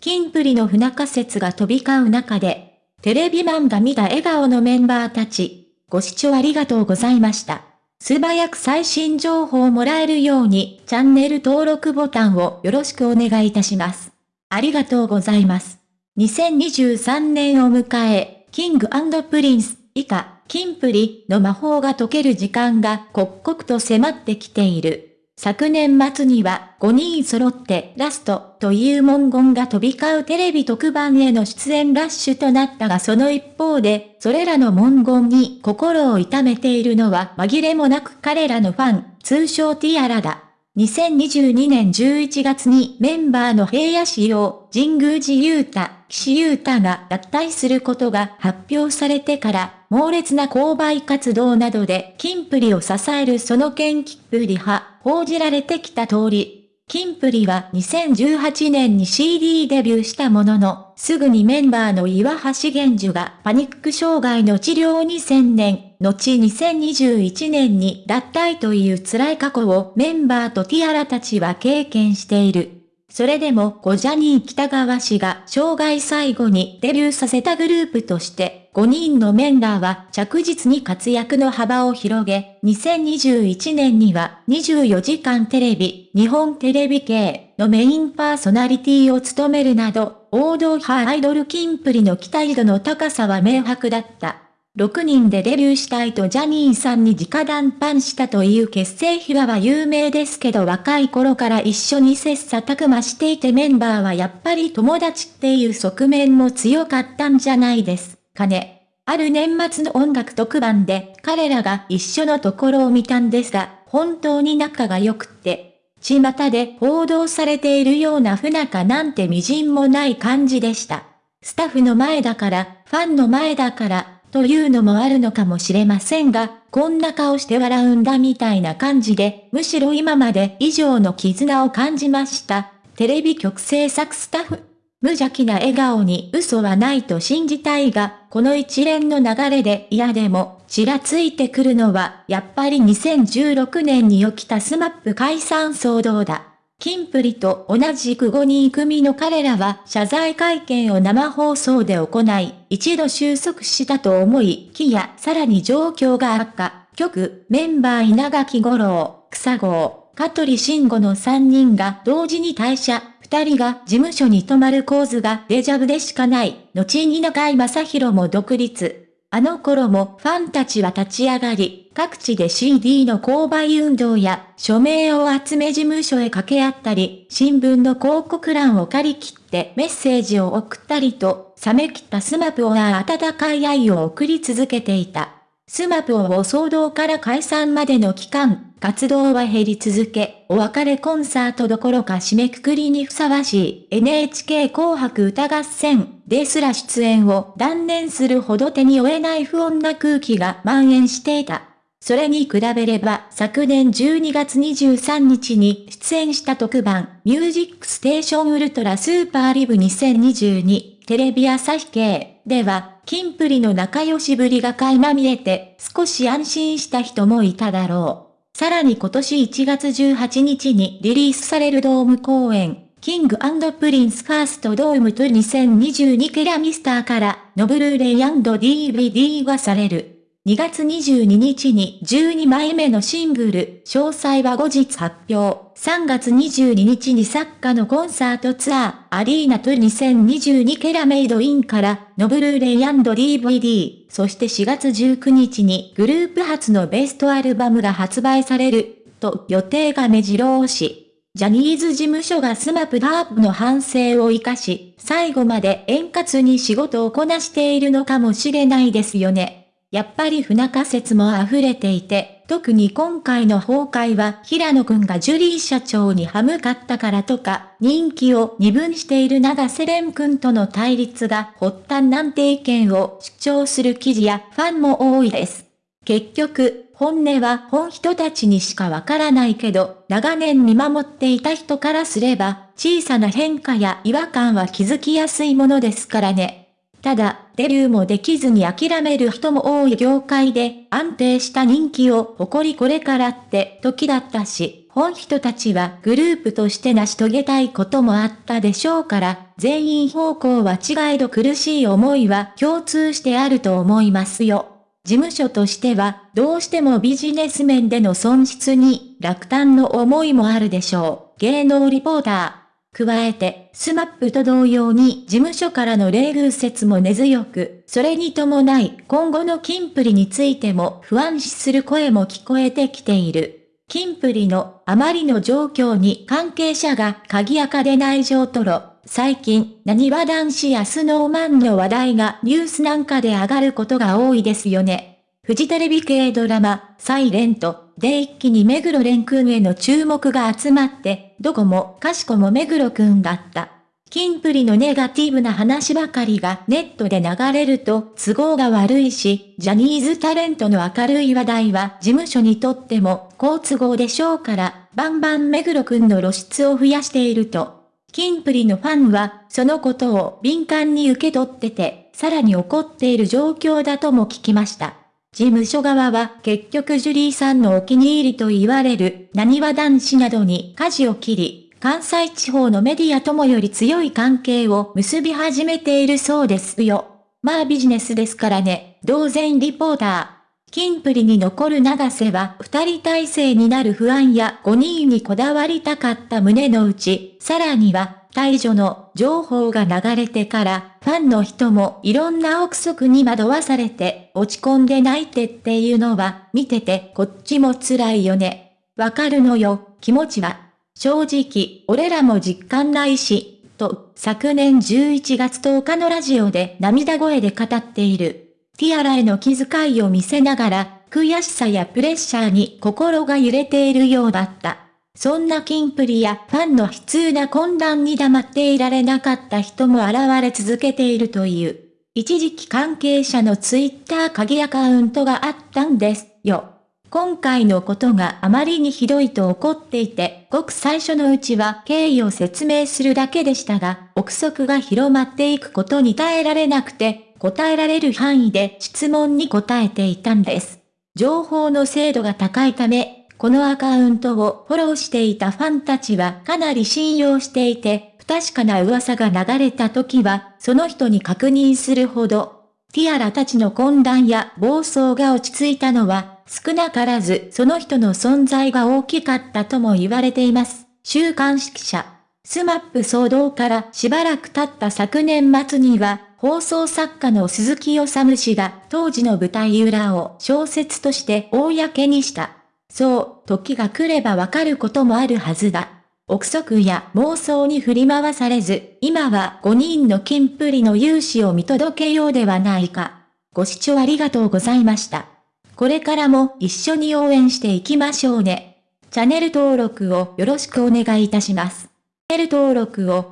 キンプリの不仲説が飛び交う中で、テレビマンが見た笑顔のメンバーたち、ご視聴ありがとうございました。素早く最新情報をもらえるように、チャンネル登録ボタンをよろしくお願いいたします。ありがとうございます。2023年を迎え、キングプリンス、以下、キンプリの魔法が解ける時間が刻々と迫ってきている。昨年末には5人揃ってラストという文言が飛び交うテレビ特番への出演ラッシュとなったがその一方で、それらの文言に心を痛めているのは紛れもなく彼らのファン、通称ティアラだ。2022年11月にメンバーの平野仕様、神宮寺勇太、岸優太が脱退することが発表されてから、猛烈な購買活動などでキンプリを支えるその件キンプリ派、報じられてきた通り、キンプリは2018年に CD デビューしたものの、すぐにメンバーの岩橋玄樹がパニック障害の治療に専念、後2021年に脱退という辛い過去をメンバーとティアラたちは経験している。それでもゴジャニー北川氏が生涯最後にデビューさせたグループとして、5人のメンバーは着実に活躍の幅を広げ、2021年には24時間テレビ、日本テレビ系のメインパーソナリティを務めるなど、王道派アイドルキンプリの期待度の高さは明白だった。6人でデビューしたいとジャニーさんに直談判したという結成秘話は有名ですけど若い頃から一緒に切磋琢磨していてメンバーはやっぱり友達っていう側面も強かったんじゃないですかね。ある年末の音楽特番で彼らが一緒のところを見たんですが、本当に仲が良くって、巷で報道されているような不仲なんて微塵もない感じでした。スタッフの前だから、ファンの前だから、というのもあるのかもしれませんが、こんな顔して笑うんだみたいな感じで、むしろ今まで以上の絆を感じました。テレビ局制作スタッフ。無邪気な笑顔に嘘はないと信じたいが、この一連の流れで嫌でも、ちらついてくるのは、やっぱり2016年に起きたスマップ解散騒動だ。キンプリと同じく5人組の彼らは謝罪会見を生放送で行い、一度収束したと思い、きやさらに状況が悪化。局、メンバー稲垣五郎、草郷、香取慎吾の3人が同時に退社、2人が事務所に泊まる構図がデジャブでしかない。後に中井正宏も独立。あの頃もファンたちは立ち上がり、各地で CD の購買運動や署名を集め事務所へ掛け合ったり、新聞の広告欄を借り切ってメッセージを送ったりと、冷め切ったスマプは温かい愛を送り続けていた。スマップ騒動から解散までの期間、活動は減り続け、お別れコンサートどころか締めくくりにふさわしい NHK 紅白歌合戦ですら出演を断念するほど手に負えない不穏な空気が蔓延していた。それに比べれば昨年12月23日に出演した特番ミュージックステーションウルトラスーパーライブ2022テレビ朝日系ではキンプリの仲良しぶりが垣間見えて少し安心した人もいただろう。さらに今年1月18日にリリースされるドーム公演、キングプリンスファーストドームと2022ケラミスターからのブルーレイ &DVD がされる。2月22日に12枚目のシングル、詳細は後日発表。3月22日に作家のコンサートツアー、アリーナと2022ケラメイドインから、のブルーレイ &DVD、そして4月19日にグループ初のベストアルバムが発売される、と予定が目白押し。ジャニーズ事務所がスマップダープの反省を活かし、最後まで円滑に仕事をこなしているのかもしれないですよね。やっぱり不仲説も溢れていて、特に今回の崩壊は平野くんがジュリー社長に歯向かったからとか、人気を二分している長瀬廉くんとの対立が発端なんて意見を主張する記事やファンも多いです。結局、本音は本人たちにしかわからないけど、長年見守っていた人からすれば、小さな変化や違和感は気づきやすいものですからね。ただ、デビューもできずに諦める人も多い業界で安定した人気を誇りこれからって時だったし、本人たちはグループとして成し遂げたいこともあったでしょうから、全員方向は違いど苦しい思いは共通してあると思いますよ。事務所としては、どうしてもビジネス面での損失に落胆の思いもあるでしょう。芸能リポーター。加えて、スマップと同様に事務所からの冷遇説も根強く、それに伴い今後のキンプリについても不安視する声も聞こえてきている。キンプリのあまりの状況に関係者が鍵垢で内情吐露、最近、なにわ男子やスノーマンの話題がニュースなんかで上がることが多いですよね。フジテレビ系ドラマ、サイレントで一気に目黒蓮くんへの注目が集まって、どこもかしこも目黒くんだった。キンプリのネガティブな話ばかりがネットで流れると都合が悪いし、ジャニーズタレントの明るい話題は事務所にとっても好都合でしょうから、バンバン目黒くんの露出を増やしていると。キンプリのファンはそのことを敏感に受け取ってて、さらに怒っている状況だとも聞きました。事務所側は結局ジュリーさんのお気に入りと言われる何は男子などに舵を切り、関西地方のメディアともより強い関係を結び始めているそうですよ。まあビジネスですからね、同然リポーター。キンプリに残る長瀬は二人体制になる不安や5人にこだわりたかった胸の内、さらには、退場の情報が流れてから、ファンの人もいろんな憶測に惑わされて落ち込んで泣いてっていうのは、見ててこっちも辛いよね。わかるのよ、気持ちは。正直、俺らも実感ないし、と、昨年11月10日のラジオで涙声で語っている。ティアラへの気遣いを見せながら、悔しさやプレッシャーに心が揺れているようだった。そんなキンプリやファンの悲痛な混乱に黙っていられなかった人も現れ続けているという。一時期関係者のツイッター鍵アカウントがあったんですよ。今回のことがあまりにひどいと怒っていて、ごく最初のうちは経緯を説明するだけでしたが、憶測が広まっていくことに耐えられなくて、答えられる範囲で質問に答えていたんです。情報の精度が高いため、このアカウントをフォローしていたファンたちはかなり信用していて、不確かな噂が流れた時は、その人に確認するほど、ティアラたちの混乱や暴走が落ち着いたのは、少なからずその人の存在が大きかったとも言われています。週刊誌記者。スマップ騒動からしばらく経った昨年末には、放送作家の鈴木おさむ氏が当時の舞台裏を小説として公にした。そう、時が来ればわかることもあるはずだ。憶測や妄想に振り回されず、今は5人のキンプリの勇姿を見届けようではないか。ご視聴ありがとうございました。これからも一緒に応援していきましょうね。チャンネル登録をよろしくお願いいたします。チャンネル登録を